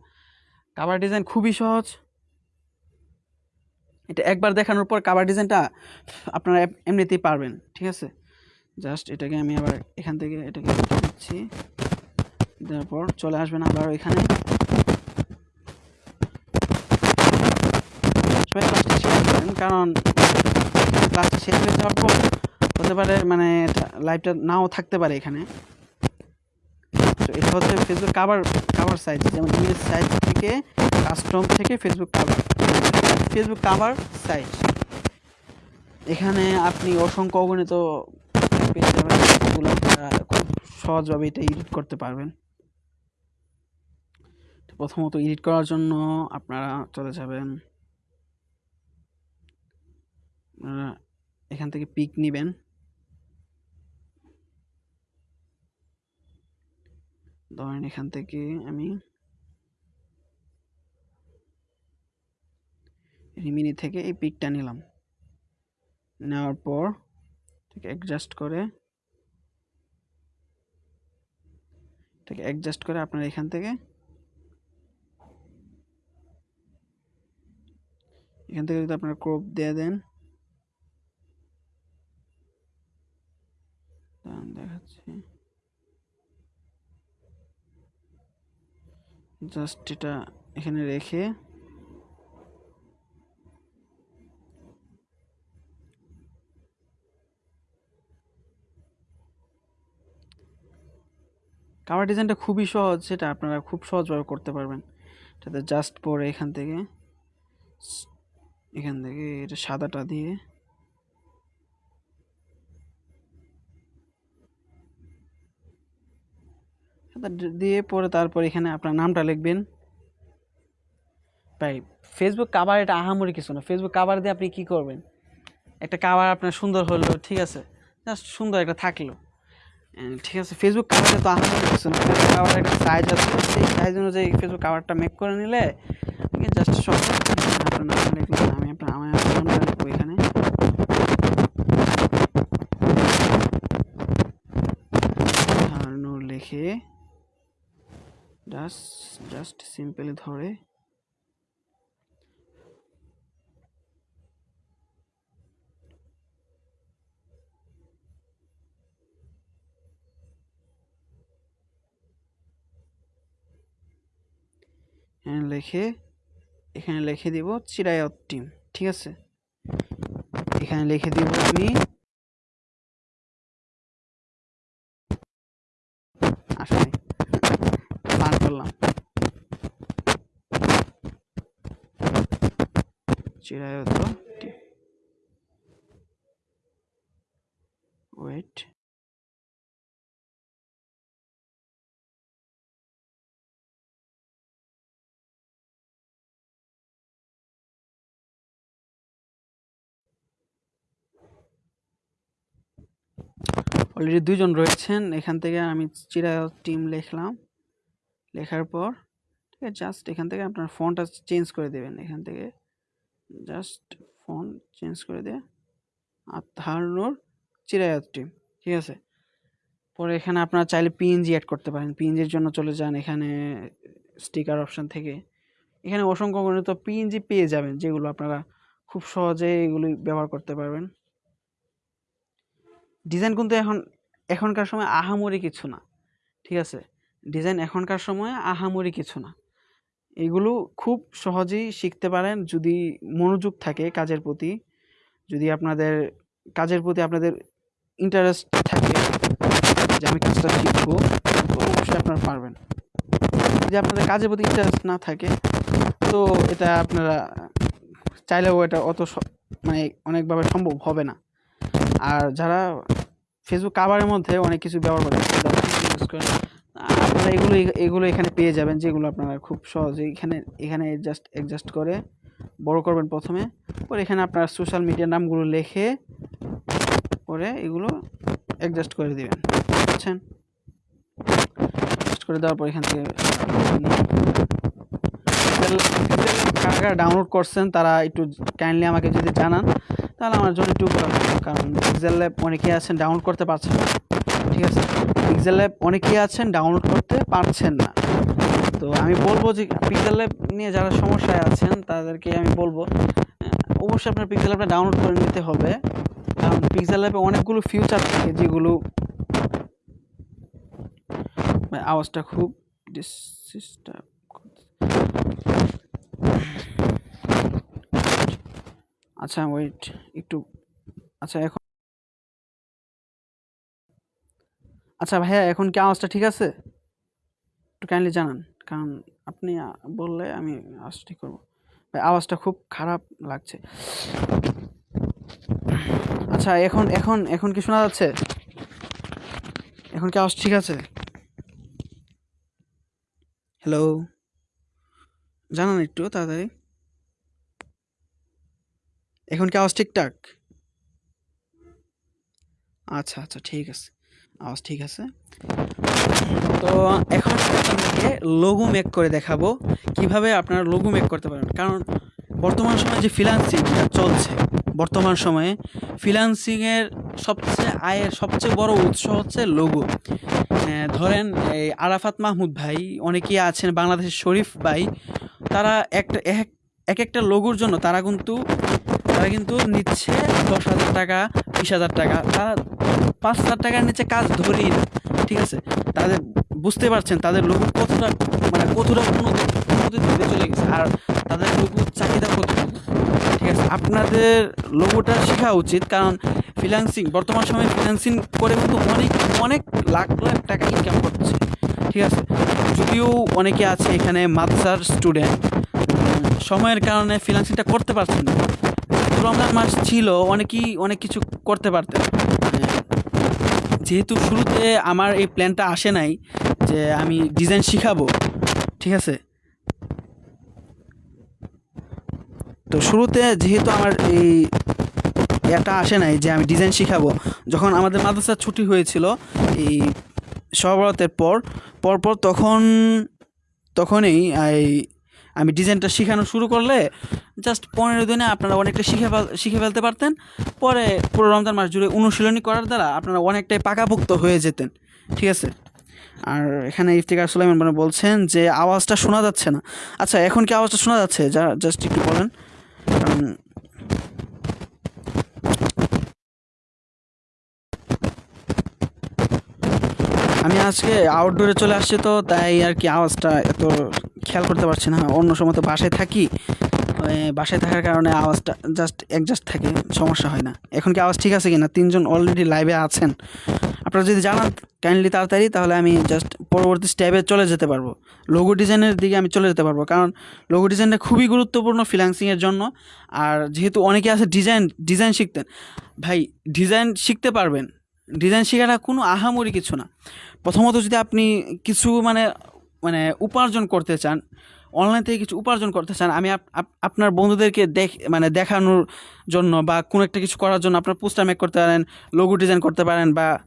কাভার ডিজাইন খুবই সহজ। এটা একবার দেখানোর পর কাভার ডিজাইনটা আপনারা এমনিতেই পারবেন, ঠিক আছে? জাস্ট এটাকে আমি আবার এখান থেকে এটাকে দিচ্ছি দেওয়ার পর চলে আসবেন আবার এখানে কারণ ক্লাসটা শেষ হয়ে যাওয়ার পর হতে পারে মানে লাইভটা নাও থাকতে পারে এখানে। তো এটা হচ্ছে ফেসবুক কাভার কাভার সাইজ যেমন ইমেজ সাইজ থেকে কাস্টম থেকে Facebook cover Facebook cover size এখানে আপনি অসংখ্য অগণিত পেয়ে যাবেন যেগুলো খুব সহজভাবে এটা এডিট করতে পারবেন। তো প্রথমত এডিট করার জন্য আপনারা চলে যাবেন। এখান থেকে পিক নেবেন। ধরেন এখান থেকে আমি রিমিনি থেকে এই পিকটা নিলাম। নেওয়ার পর ঠিক অ্যাডজাস্ট করে। ঠিক অ্যাডজাস্ট করে আপনার এখান থেকে। এখান থেকে যদি আপনারা ক্রপ দিয়ে দেন। দেখাচ্ছি। জাস্ট এটা এখানে রেখে কাভার ডিজাইনটা খুবই সহজ, সেটা আপনারা খুব সহজভাবে করতে পারবেন। এটাতে জাস্ট পরে এখান থেকে এখান থেকে এটা সাদাটা দিয়ে দিয়ে পরে তারপর এখানে আপনার নামটা লিখবেন। ভাই ফেসবুক কাভার এটা আহামরি কিছু না। ফেসবুক কাভার দিয়ে আপনি কি করবেন? একটা কাভার আপনার সুন্দর হলো, ঠিক আছে? জাস্ট সুন্দর একটা থাকল। ঠিক আছে ফেসবুক কাভারে তো আহামরি কিছু না? ফেসবুক কাভার একটা সাইজ আছে সেই সাইজ অনুযায়ী ফেসবুক কাভারটা মেক করে নিলে জাস্ট সব আমি আপনার লিখে জাস্ট জাস্ট সিম্পলি ধরে এখানে লিখে এখানে লিখে দিব চিরায়ত টিম ঠিক আছে? এখানে লিখে দিব আমি আসলে করলাম। চিরায়ত টিম ওয়েট অলরেডি দুজন রয়েছেন। এখান থেকে আমি চিরায়ত টিম লিখলাম। লেখার পর, ঠিক আছে জাস্ট এখান থেকে আপনার ফোনটা চেঞ্জ করে দেবেন। এখান থেকে জাস্ট ফোন চেঞ্জ করে দিয়ে আর ধারণর চিরায়ত টিম ঠিক আছে? পরে এখানে আপনারা চাইলে পিএনজি অ্যাড করতে পারেন। পিএনজির জন্য চলে যান এখানে স্টিকার অপশান থেকে। এখানে অসংখ্য গণিত পিএনজি পেয়ে যাবেন, যেগুলো আপনারা খুব সহজে এগুলি ব্যবহার করতে পারবেন। ডিজাইন কিন্তু এখন এখনকার সময় আহামরি কিছু না, ঠিক আছে? ডিজাইন এখনকার সময় আহামরি কিছু না। এগুলো খুব সহজেই শিখতে পারেন যদি মনোযোগ থাকে কাজের প্রতি, যদি আপনাদের, কাজের প্রতি আপনাদের ইন্টারেস্ট থাকে যে আমি কাজটা শিখব, তো অবশ্যই আপনারা পারবেন। যদি আপনাদের কাজের প্রতি ইন্টারেস্ট না থাকে, তো এটা আপনারা চাইলেও এটা অত মানে অনেকভাবে সম্ভব হবে না। আর যারা ফেসবুক কাভারের মধ্যে অনেক কিছু ব্যবহার করে যারা Facebook use করে, আপনারা এগুলো এগুলো এখানে পেয়ে যাবেন যেগুলো আপনারা খুব সহজে এখানে এখানে জাস্ট অ্যাডজাস্ট করে বড় করবেন প্রথমে। পরে এখানে আপনার সোশ্যাল মিডিয়ার নামগুলো লিখে পরে এগুলো অ্যাডজাস্ট করে দিবেন বুঝছেন? অ্যাডজাস্ট করে দেওয়ার পর এখান থেকে কারা কারা ডাউনলোড করছেন তারা একটু কাইন্ডলি আমাকে যদি জানান। তাহলে আমার জন্য হবে। কারণ পিক্সেল ল্যাব অনেকেই আছেন ডাউনলোড করতে পারছেন না, ঠিক আছে? পিক্সেল ল্যাব অনেকেই আছেন ডাউনলোড করতে পারছেন না। তো আমি বলব যে পিক্সেল ল্যাব নিয়ে যারা সমস্যায় আছেন, তাদেরকে আমি বলব অবশ্যই আপনার পিক্সেল ল্যাবটা ডাউনলোড করে নিতে হবে। কারণ পিক্সেল ল্যাবে অনেকগুলো ফিউচার থাকে যেগুলো আওয়াজটা খুব ডিস্টার্ব আচ্ছা ওয়েট একটু আচ্ছা এখন আচ্ছা ভাইয়া, এখন কি আওয়াজটা ঠিক আছে? একটু কাইন্ডলি জানান, কারণ আপনি বললে আমি আওয়াজ ঠিক করব। ভাই, আওয়াজটা খুব খারাপ লাগছে। আচ্ছা এখন এখন এখন কি শোনা যাচ্ছে? এখন কি আওয়াজ ঠিক আছে? হ্যালো জানান একটু তাড়াতাড়ি। এখন কি আওয়াজ ঠিকঠাক? আচ্ছা আচ্ছা ঠিক আছে। আওয়াজ ঠিক আছে। তো এখন আপনাদেরকে লোগো মেক করে দেখাবো কীভাবে আপনারা লোগো মেক করতে পারেন। কারণ বর্তমান সময়ে যে ফ্রিল্যান্সিং চলছে, বর্তমান সময়ে ফ্রিল্যান্সিংয়ের সবচেয়ে আয়ের সবচেয়ে বড় উৎস হচ্ছে লোগো ধরেন এই আরাফাত মাহমুদ ভাই, অনেকেই আছেন বাংলাদেশের শরীফ ভাই, তারা একটা এক এক একটা লোগোর জন্য তারা কিন্তু তারা কিন্তু নিচ্ছে দশ হাজার টাকা, বিশ হাজার টাকা। তারা পাঁচ হাজার টাকার নিচে কাজ ধরেই না, ঠিক আছে? তাদের বুঝতে পারছেন, তাদের লোগো কতটা মানে কতটা উন্নতি দিকে চলে গেছে, আর তাদের লোগোর চাহিদা কতটুকু ঠিক আছে? আপনাদের লোগোটা শেখা উচিত, কারণ ফ্রিল্যান্সিং বর্তমান সময়ে ফ্রিল্যান্সিং করে কিন্তু অনেক অনেক লাখ লাখ টাকা ইনকাম করছে, ঠিক আছে? যদিও অনেকে আছে এখানে মাদ্রাসার স্টুডেন্ট সময়ের কারণে ফ্রিল্যান্সিংটা করতে পারছেন না। রমজান মাস ছিল, অনেকেই অনেক কিছু করতে পারতেন। যেহেতু শুরুতে আমার এই প্ল্যানটা আসে নাই যে আমি ডিজাইন শিখাবো, ঠিক আছে? তো শুরুতে যেহেতু আমার এই এটা আসে নাই যে আমি ডিজাইন শিখাবো, যখন আমাদের মাদ্রাসার ছুটি হয়েছিল এই সবরাতের পর, পরপর তখন, তখনই এই আমি ডিজাইনটা শেখানো শুরু করলে জাস্ট পনেরো দিনে আপনারা অনেকটা শিখে শিখে ফেলতে পারতেন। পরে পুরো রমজান মাস জুড়ে অনুশীলনী করার দ্বারা আপনারা অনেকটাই পাকাপোক্ত হয়ে যেতেন, ঠিক আছে? আর এখানে ইফতিকার সুলাইমান মানে বলছেন যে আওয়াজটা শোনা যাচ্ছে না। আচ্ছা এখন কি আওয়াজটা শোনা যাচ্ছে? যা জাস্ট একটু বলেন। কারণ আমি আজকে আউটডোরে চলে আসছি তো, তাই আর কি আওয়াজটা এত খেয়াল করতে পারছি না। অন্য সময় তো বাসায় থাকি বাসায় থাকার কারণে আওয়াজটা জাস্ট অ্যাডজাস্ট থাকে, সমস্যা হয় না। এখন কি আওয়াজ ঠিক আছে কি না তিনজন অলরেডি লাইভে আছেন। আপনারা যদি জানান কাইন্ডলি তাড়াতাড়ি, তাহলে আমি জাস্ট পরবর্তী স্টেপে চলে যেতে পারব। লোগো ডিজাইনের দিকে আমি চলে যেতে পারব, কারণ লোগো ডিজাইনটা খুবই গুরুত্বপূর্ণ ফ্রিল্যান্সিংয়ের জন্য। আর যেহেতু অনেকে আছে ডিজাইন ডিজাইন শিখতেন ভাই ডিজাইন শিখতে পারবেন ডিজাইন শেখাটা কোনো আহামরি কিছু না। প্রথমত যদি আপনি কিছু মানে মানে উপার্জন করতে চান অনলাইন থেকে কিছু উপার্জন করতে চান, আমি আপ- আপ- আপনার বন্ধুদেরকে দেখ মানে দেখানোর জন্য বা কোনো একটা কিছু করার জন্য আপনার পোস্টার মেক করতে পারেন লোগো ডিজাইন করতে পারেন বা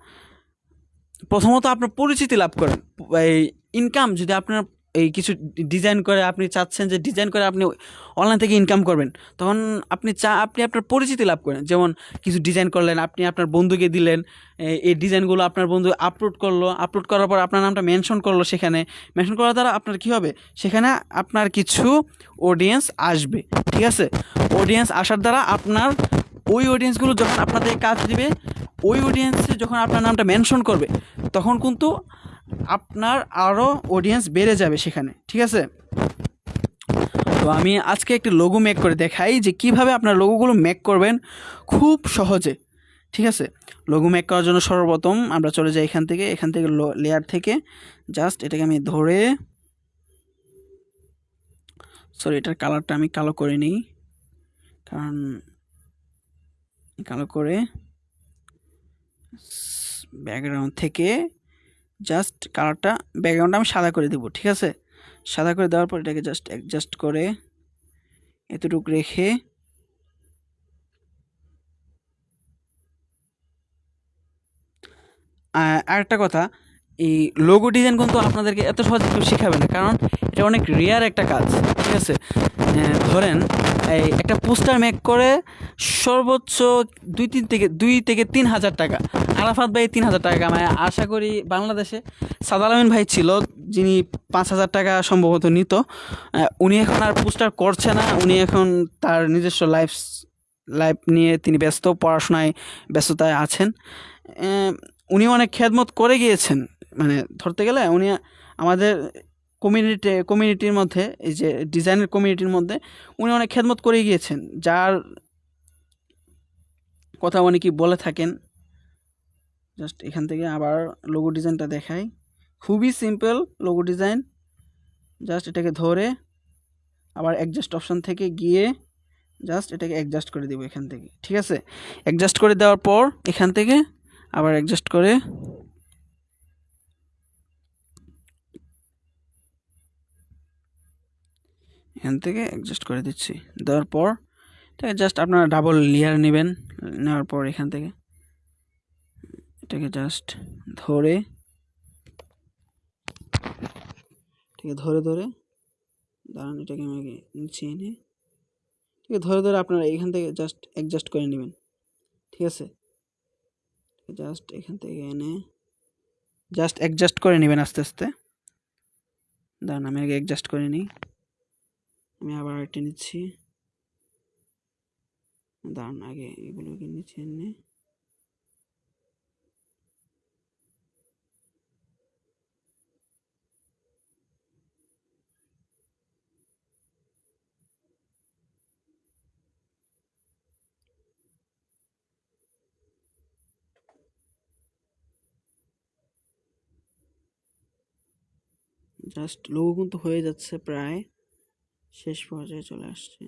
প্রথমত আপনার পরিচিতি লাভ করেন। এই ইনকাম যদি আপনার এই কিছু ডিজাইন করে আপনি চাচ্ছেন যে ডিজাইন করে আপনি অনলাইন থেকে ইনকাম করবেন, তখন আপনি চা, আপনি আপনার পরিচিতি লাভ করেন। যেমন কিছু ডিজাইন করলেন, আপনি আপনার বন্ধুকে দিলেন এই- ডিজাইনগুলো আপনার বন্ধু আপলোড করল আপলোড করার পর আপনার নামটা মেনশন করল সেখানে। মেনশন করার দ্বারা আপনার কী হবে? সেখানে আপনার কিছু অডিয়েন্স আসবে, ঠিক আছে? অডিয়েন্স আসার দ্বারা আপনার ওই অডিয়েন্সগুলো যখন আপনাদের কাজ দিবে, ওই অডিয়েন্সে যখন আপনার নামটা মেনশন করবে, তখন কিন্তু আপনার আরও অডিয়েন্স বেড়ে যাবে সেখানে, ঠিক আছে? তো আমি আজকে একটি লোগো মেক করে দেখাই যে কীভাবে আপনার লোগোগুলো মেক করবেন খুব সহজে, ঠিক আছে? লোগো মেক করার জন্য সর্বপ্রথম আমরা চলে যাই এখান থেকে এখান থেকে লেয়ার থেকে জাস্ট এটাকে আমি ধরে সরি এটার কালারটা আমি কালো করে নিই, কারণ কালো করে ব্যাকগ্রাউন্ড থেকে জাস্ট কালারটা ব্যাকগ্রাউন্ডটা আমি সাদা করে দেবো, ঠিক আছে? সাদা করে দেওয়ার পর এটাকে জাস্ট অ্যাডজাস্ট করে এতটুকু রেখে আরেকটা কথা, এই লোগো ডিজাইন কিন্তু আপনাদেরকে এত সহজে কেউ শেখাবে না, কারণ এটা অনেক রেয়ার একটা কাজ, ঠিক আছে? ধরেন, এই একটা পোস্টার মেক করে সর্বোচ্চ দুই তিন থেকে, দুই থেকে তিন হাজার টাকা। আরাফাত ভাই তিন হাজার টাকা কামায়। আশা করি বাংলাদেশে সাদাল আমিন ভাই ছিল, যিনি পাঁচ হাজার টাকা সম্ভবত নিত। উনি এখন আর পোস্টার করছে না, উনি এখন তার নিজস্ব লাইফ লাইফ নিয়ে তিনি ব্যস্ত, পড়াশোনায় ব্যস্ততায় আছেন। উনি অনেক খেদমত করে গিয়েছেন। মানে ধরতে গেলে উনি আমাদের কমিউনিটি কমিউনিটির মধ্যে, এই যে ডিজাইনের কমিউনিটির মধ্যে উনি অনেক খেদমত করে গিয়েছেন। যার কথা অনেকেই বলে থাকেন? জাস্ট এখান থেকে আবার লোগো ডিজাইনটা দেখাই। খুবই সিম্পল লোগো ডিজাইন জাস্ট এটাকে ধরে আবার অ্যাডজাস্ট অপশন থেকে গিয়ে জাস্ট এটাকে অ্যাডজাস্ট করে দেবো এখান থেকে। ঠিক আছে? অ্যাডজাস্ট করে দেওয়ার পর এখান থেকে আবার অ্যাডজাস্ট করে এখান থেকে অ্যাডজাস্ট করে দিচ্ছি। দেওয়ার পর এটাকে জাস্ট আপনারা ডাবল লেয়ার নেবেন। নেওয়ার পর এখান থেকে এটাকে জাস্ট ধরে ঠিক ধরে ধরে, দাঁড়ান, এটাকে আমাকে নিচে এনে ঠিক আছে ধরে ধরে আপনারা এখান থেকে জাস্ট অ্যাডজাস্ট করে নেবেন, ঠিক আছে? জাস্ট এখান থেকে এনে জাস্ট অ্যাডজাস্ট করে নেবেন আস্তে আস্তে। দাঁড়ান, আমি আগে অ্যাডজাস্ট করে নিই। আমি আবার আরেকটা নিচ্ছি। দাঁড়ান, আগে এগুলোকে নিচে এনে জাস্ট লোগো কিন্তু হয়ে যাচ্ছে প্রায়। শেষ পর্যায়ে চলে আসছে।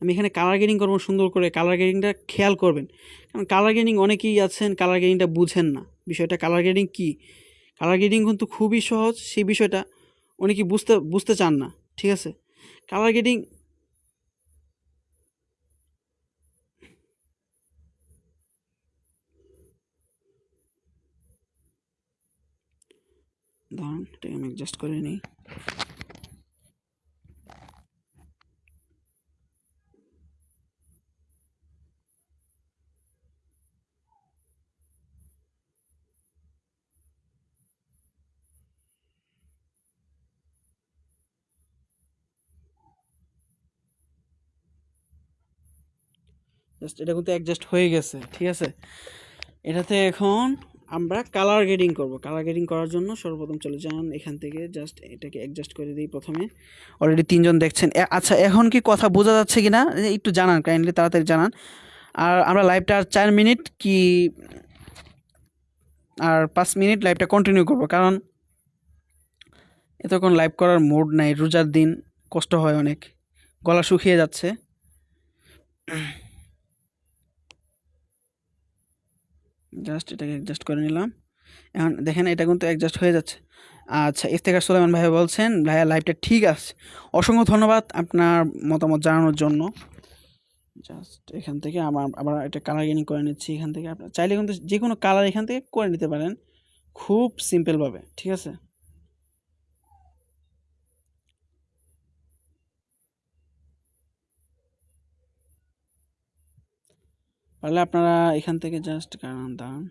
আমি এখানে কালার গেনিং করব, সুন্দর করে কালার গেনিংটা খেয়াল করবেন। কারণ কালার গেনিং অনেকেই আছেন কালার গেনিংটা বুঝেন না। বিষয়টা কালার গেনিং কী? কালার গেনিং কিন্তু খুবই সহজ, সেই বিষয়টা অনেকেই বুঝতে বুঝতে চান না। ঠিক আছে? কালার গ্রেডিং দাঁড়ান, এটাকে আমি অ্যাডজাস্ট করে নিই। জাস্ট এটা কিন্তু অ্যাডজাস্ট হয়ে গেছে, ঠিক আছে? এটাতে এখন আমরা কালার গ্রেডিং করব। কালার গ্রেডিং করার জন্য সর্বপ্রথম চলে যান এখান থেকে জাস্ট এটাকে অ্যাডজাস্ট করে দিই প্রথমে। অলরেডি তিনজন দেখছেন। আচ্ছা এখন কি কথা বোঝা যাচ্ছে কি না একটু জানান কাইন্ডলি তাড়াতাড়ি জানান। আর আমরা লাইভটা আর চার মিনিট কি, আর পাঁচ মিনিট লাইভটা কন্টিনিউ করব? কারণ এতক্ষণ লাইভ করার মুড নাই। রোজার দিন কষ্ট হয় অনেক। গলা শুকিয়ে যাচ্ছে। জাস্ট এটাকে অ্যাডজাস্ট করে নিলাম। এখন দেখেন এটা কিন্তু অ্যাডজাস্ট হয়ে যাচ্ছে। আচ্ছা ইফতেখার সুলাইমান ভাই বলছেন, ভাইয়া লাইভটা ঠিক আছে। অসংখ্য ধন্যবাদ আপনার মতামত জানানোর জন্য। জাস্ট এখান থেকে আমার আবার এটা কালার গেনিং করে নিচ্ছি। এখান থেকে আপনার, চাইলে কিন্তু যে কোনো কালার এখান থেকে করে নিতে পারেন। খুব সিম্পলভাবে ঠিক আছে? পারলে আপনারা এখান থেকে জাস্ট কারণ দাঁড়ান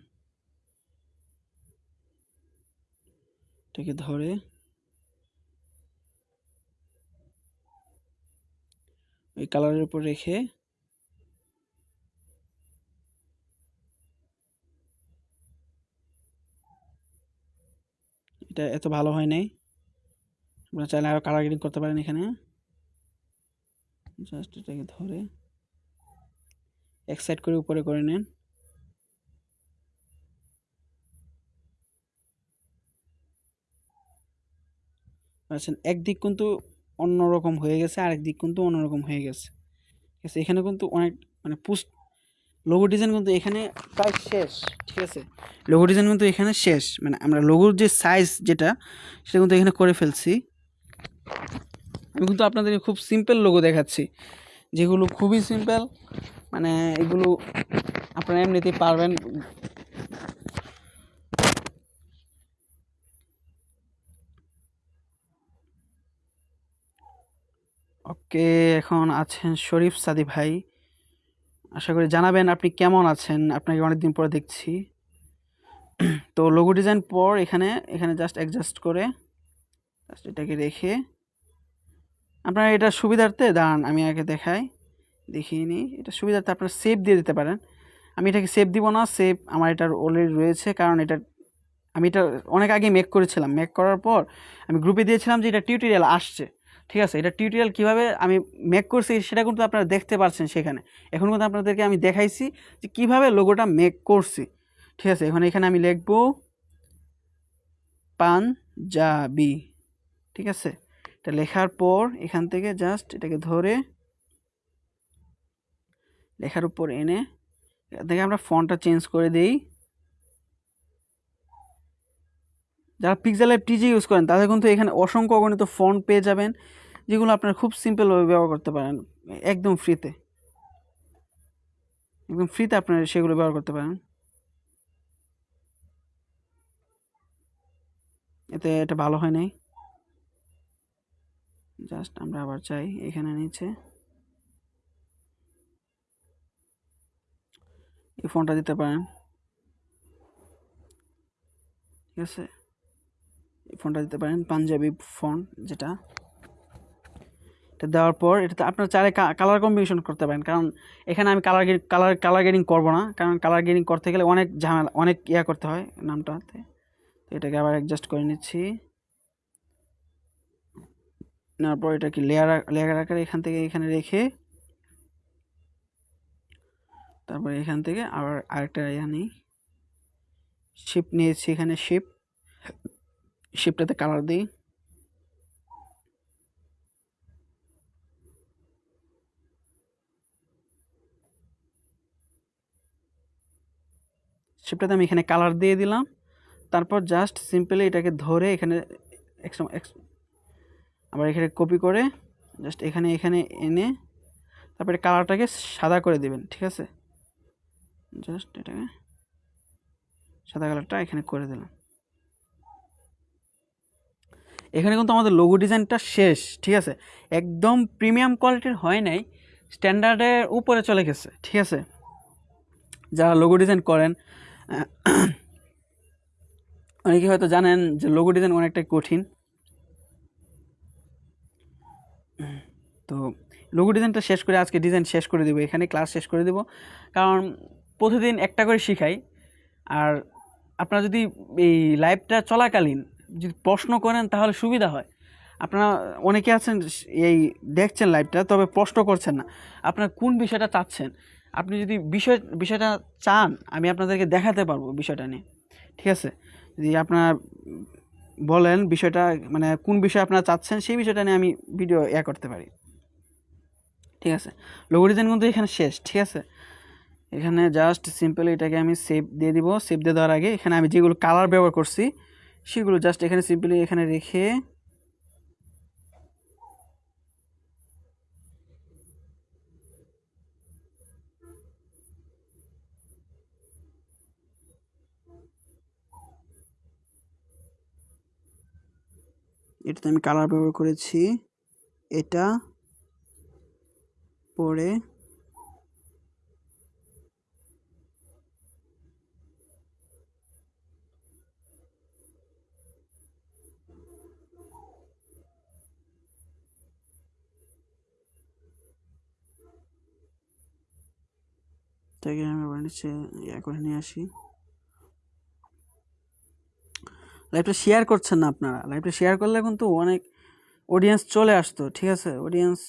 এটাকে ধরে। ওই কালারের উপর রেখে। এটা এত ভালো হয় নাই। আপনারা চাইলে আরও কালার গ্রেডিং করতে পারেন এখানে। জাস্ট এটাকে ধরে। এক সাইড করে উপরে করে নেন। আচ্ছা একদিক কিন্তু অন্যরকম হয়ে গেছে, আরেক দিক কিন্তু অন্যরকম হয়ে গেছে। ঠিক আছে, এখানে কিন্তু অনেক মানে পুস্ট লোগো ডিজাইন কিন্তু এখানে প্রায় শেষ, ঠিক আছে? লোগো ডিজাইন কিন্তু এখানে শেষ মানে আমরা লোগোর যে সাইজ যেটা, সেটা কিন্তু এখানে করে ফেলছি। আমি কিন্তু আপনাদেরকে খুব সিম্পল লোগো দেখাচ্ছি। যেগুলো খুবই সিম্পল মানে এগুলো আপনারা এমনিতেই পারবেন। ওকে এখন আছেন শরীফ সাদি ভাই। আশা করি জানাবেন আপনি কেমন আছেন, আপনাকে অনেকদিন পরে দেখছি। তো লোগো ডিজাইন পর এখানে এখানে জাস্ট অ্যাডজাস্ট করে জাস্ট এটাকে রেখে আপনারা এটা সুবিধার্থে, দাঁড়ান, আমি আগে দেখাই, দেখিয়ে নিই। এটা সুবিধার্থে আপনারা সেভ দিয়ে দিতে পারেন। আমি এটাকে সেভ দিব না সেভ আমার এটার অলরেডি রয়েছে, কারণ এটা, আমি এটা অনেক আগে মেক করেছিলাম। মেক করার পর আমি গ্রুপে দিয়েছিলাম যে এটা টিউটোরিয়াল আসছে। ঠিক আছে, এটা টিউটোরিয়াল কীভাবে আমি মেক করছি সেটা কিন্তু আপনারা দেখতে পাচ্ছেন সেখানে। এখন কিন্তু আপনাদেরকে আমি দেখাইছি যে কীভাবে লোগোটা মেক করছি। ঠিক আছে, এখন এখানে আমি লিখব, পাঞ্জাবি। ঠিক আছে এটা লেখার পর এখান থেকে জাস্ট এটাকে ধরে লেখার উপর এনে এখান থেকে আমরা ফন্টটা চেঞ্জ করে দেই। যারা পিক্সেল লাইভ টিজি ইউজ করেন, তাদের কিন্তু এখানে অসংখ্য অগণিত ফন্ট পেয়ে যাবেন, যেগুলো আপনারা খুব সিম্পলভাবে ব্যবহার করতে পারেন, একদম ফ্রিতে একদম ফ্রিতে আপনারা সেগুলো ব্যবহার করতে পারেন। এতে এটা ভালো হয় নাই। জাস্ট আমরা আবার চাই এখানে নিচে। এই ফোনটা দিতে পারেন। ঠিক আছে? এই ফোনটা দিতে পারেন, পাঞ্জাবি ফোন যেটা। এটা দেওয়ার পর এটাতে আপনার চাইলে কালার কম্বিনেশন করতে পারেন, কারণ এখানে আমি কালার কালার কালার গ্রেডিং করব না, কারণ কালার গ্রেডিং করতে গেলে অনেক ঝামেলা, অনেক ইয়া করতে হয় নামটাতে। তো এটাকে আবার অ্যাডজাস্ট করে নিচ্ছি। নেওয়ার পর এটাকে লেয়ার লেয়ার আকারে এখান থেকে এখানে রেখে তারপরে এখান থেকে আবার আরেকটা ইয়া নিই শিপ নিয়েছি এখানে শিপ শিপটাতে কালার দিই। শিপটাতে আমি এখানে কালার দিয়ে দিলাম। তারপর জাস্ট সিম্পলি এটাকে ধরে এখানে আবার এখানে কপি করে জাস্ট এখানে এখানে এনে তারপরে কালারটাকে সাদা করে দেবেন, ঠিক আছে? জাস্ট এটাকে সাদা কালারটা এখানে করে দিলাম। এখানে কিন্তু আমাদের লোগো ডিজাইনটা শেষ, ঠিক আছে? একদম প্রিমিয়াম কোয়ালিটির হয় নাই স্ট্যান্ডার্ডের উপরে চলে গেছে, ঠিক আছে? যারা লোগো ডিজাইন করেন অনেকে হয়তো জানেন যে লোগো ডিজাইন অনেকটাই কঠিন। তো লোগো ডিজাইনটা শেষ করে আজকে ডিজাইন শেষ করে দেবো, এখানে ক্লাস শেষ করে দেবো। কারণ প্রতিদিন একটা করে শিখাই। আর আপনারা যদি এই লাইভটা চলাকালীন যদি প্রশ্ন করেন তাহলে সুবিধা হয়। আপনারা অনেকে আছেন এই দেখছেন লাইভটা তবে প্রশ্ন করছেন না। আপনার কোন বিষয়টা চাচ্ছেন? আপনি যদি বিষয়, বিষয়টা চান, আমি আপনাদেরকে দেখাতে পারব বিষয়টা নিয়ে। ঠিক আছে? যদি আপনার বলেন বিষয়টা মানে কোন বিষয় আপনারা চাচ্ছেন, সেই বিষয়টা নিয়ে আমি ভিডিও ইয়া করতে পারি। ঠিক আছে? লোগো ডিজাইন কিন্তু এখানে শেষ, ঠিক আছে? এখানে জাস্ট সিম্পল এটাকে আমি সেভ দিয়ে দিব। সেভ দিয়ে দেওয়ার আগে এখানে আমি যেগুলো কালার ব্যবহার করছি, সেগুলো জাস্ট এখানে সিম্পলি এখানে রেখে এটাতে আমি কালার ব্যবহার করেছি। এটা পরে এটাকে আমি আবার নিচে ইয়া করে নিয়ে আসি। লাইভটা শেয়ার করছেন না আপনারা। লাইভটা শেয়ার করলে কিন্তু অনেক অডিয়েন্স চলে আসতো, ঠিক আছে? অডিয়েন্স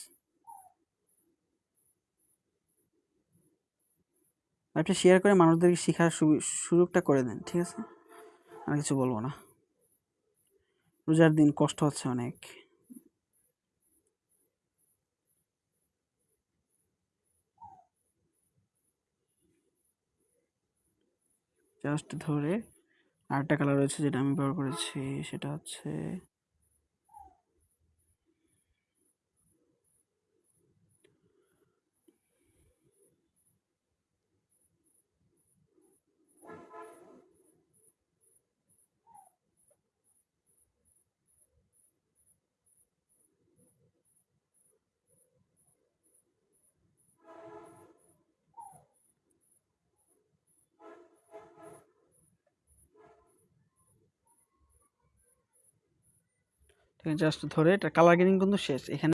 লাইভটা শেয়ার করে মানুষদেরকে শেখার সুযোগটা করে দেন, ঠিক আছে? আর কিছু বলব না। রোজার দিন কষ্ট হচ্ছে অনেক। জাস্ট ধরে আরেকটা কালার রয়েছে যেটা আমি ব্যবহার করেছি, সেটা হচ্ছে জাস্ট ধরে এটা কালার গ্রেডিং কিন্তু শেষ। এখানে